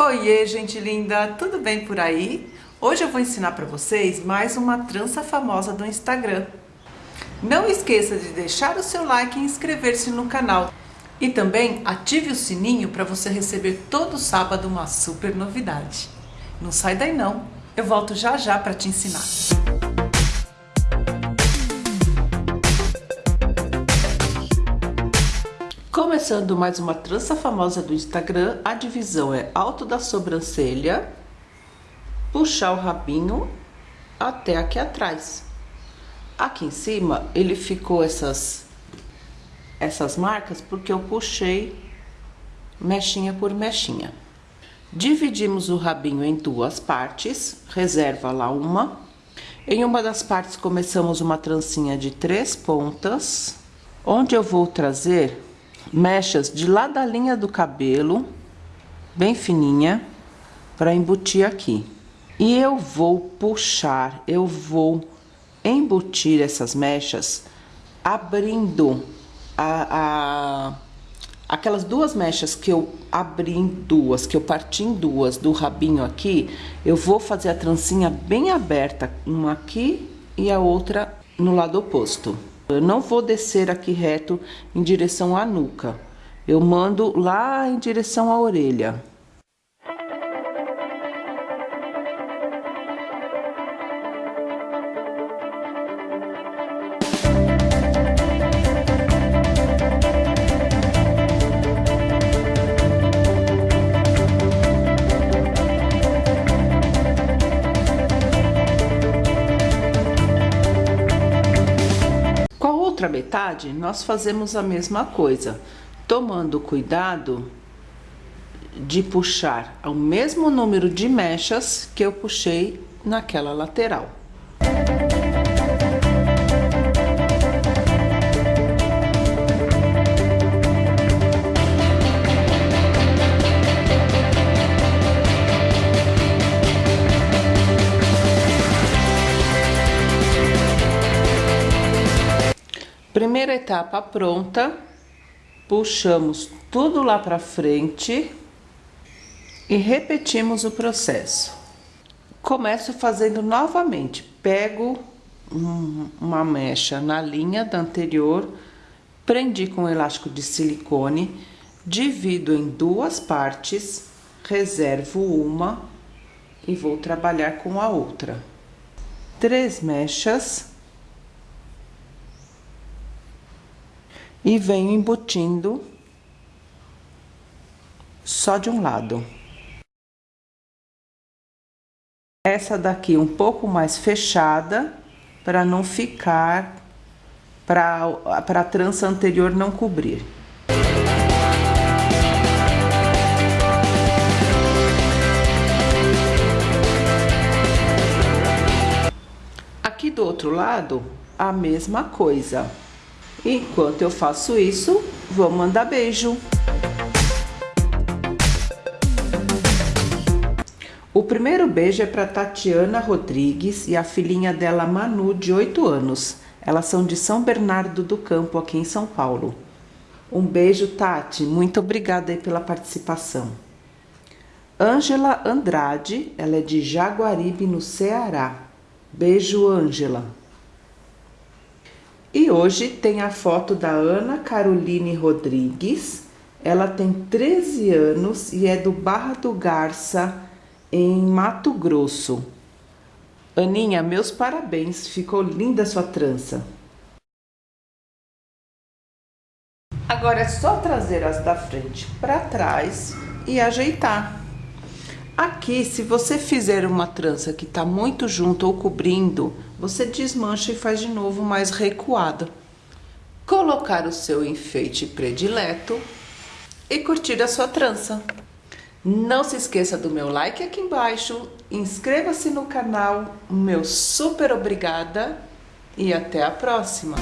Oiê, gente linda, tudo bem por aí? Hoje eu vou ensinar para vocês mais uma trança famosa do Instagram. Não esqueça de deixar o seu like e inscrever-se no canal. E também ative o sininho para você receber todo sábado uma super novidade. Não sai daí não, eu volto já já para te ensinar. Começando mais uma trança famosa do Instagram, a divisão é alto da sobrancelha, puxar o rabinho até aqui atrás. Aqui em cima, ele ficou essas, essas marcas porque eu puxei mechinha por mechinha. Dividimos o rabinho em duas partes, reserva lá uma. Em uma das partes começamos uma trancinha de três pontas, onde eu vou trazer mechas de lá da linha do cabelo, bem fininha, para embutir aqui. E eu vou puxar, eu vou embutir essas mechas abrindo a, a, aquelas duas mechas que eu abri em duas, que eu parti em duas do rabinho aqui, eu vou fazer a trancinha bem aberta, uma aqui e a outra no lado oposto. Eu não vou descer aqui reto em direção à nuca. Eu mando lá em direção à orelha. Outra metade, nós fazemos a mesma coisa, tomando cuidado de puxar o mesmo número de mechas que eu puxei naquela lateral. Primeira etapa pronta, puxamos tudo lá para frente e repetimos o processo. Começo fazendo novamente, pego uma mecha na linha da anterior, prendi com elástico de silicone, divido em duas partes, reservo uma e vou trabalhar com a outra. Três mechas e venho embutindo só de um lado. Essa daqui um pouco mais fechada, para não ficar, para a trança anterior não cobrir. Aqui do outro lado, a mesma coisa. Enquanto eu faço isso, vou mandar beijo. O primeiro beijo é para Tatiana Rodrigues e a filhinha dela Manu, de 8 anos. Elas são de São Bernardo do Campo, aqui em São Paulo. Um beijo, Tati. Muito obrigada aí pela participação. Ângela Andrade, ela é de Jaguaribe, no Ceará. Beijo, Ângela. E hoje tem a foto da Ana Caroline Rodrigues. Ela tem 13 anos e é do Barra do Garça, em Mato Grosso. Aninha, meus parabéns, ficou linda sua trança. Agora é só trazer as da frente para trás e ajeitar. Aqui, se você fizer uma trança que tá muito junto ou cobrindo, você desmancha e faz de novo mais recuada. Colocar o seu enfeite predileto e curtir a sua trança. Não se esqueça do meu like aqui embaixo, inscreva-se no canal, meu super obrigada e até a próxima!